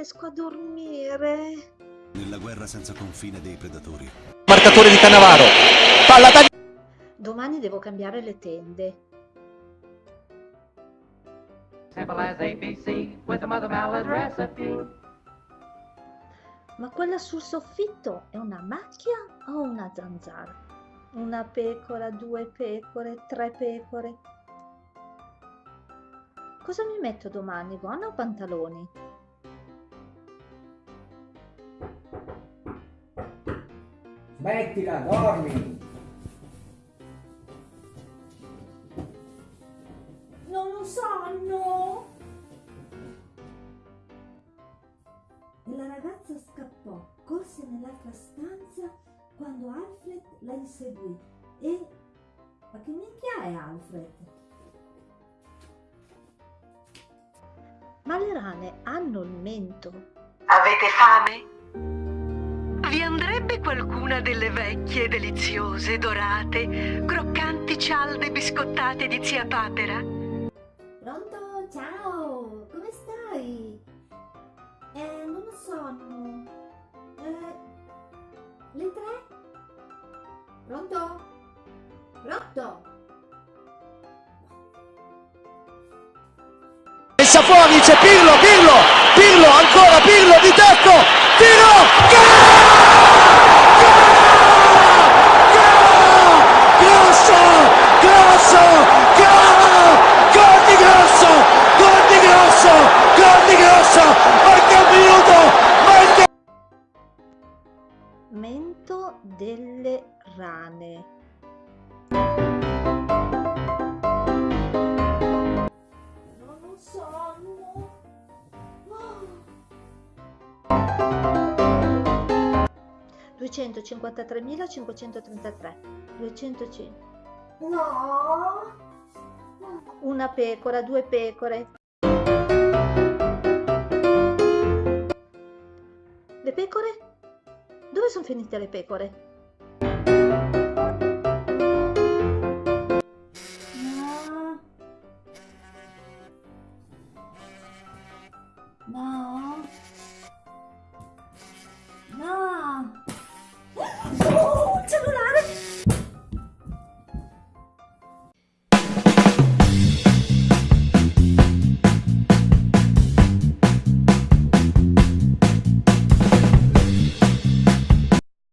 Riesco a dormire. Nella guerra senza confine dei predatori. Marcatore di Cannavaro. Palla tagliata. Domani devo cambiare le tende. Simple as ABC with a mother mallet recipe. Ma quella sul soffitto è una macchia o una zanzara? Una pecora, due pecore, tre pecore. Cosa mi metto domani, gonna o pantaloni? Smettila, dormi! Non lo sanno! E la ragazza scappò, corse nell'altra stanza quando Alfred la inseguì e... Ma che minchia è Alfred? Ma le rane hanno il mento. Avete fame? Qualcuna delle vecchie, deliziose, dorate, croccanti cialde biscottate di zia Papera? Pronto? Ciao! Come stai? Eh, non lo so. no. Eh, le tre? Pronto? Pronto? Messa fuori, c'è Pirlo, Pirlo, Pirlo, ancora Pirlo di tacco, tiro, Grosso, grosso, gol, gol di grosso, gol di grosso, gol di grosso, manca un minuto, manca Mento delle rane. Non lo 253.533 205 No! una pecora, due pecore. Le pecore? Dove sono finite le pecore? No! No!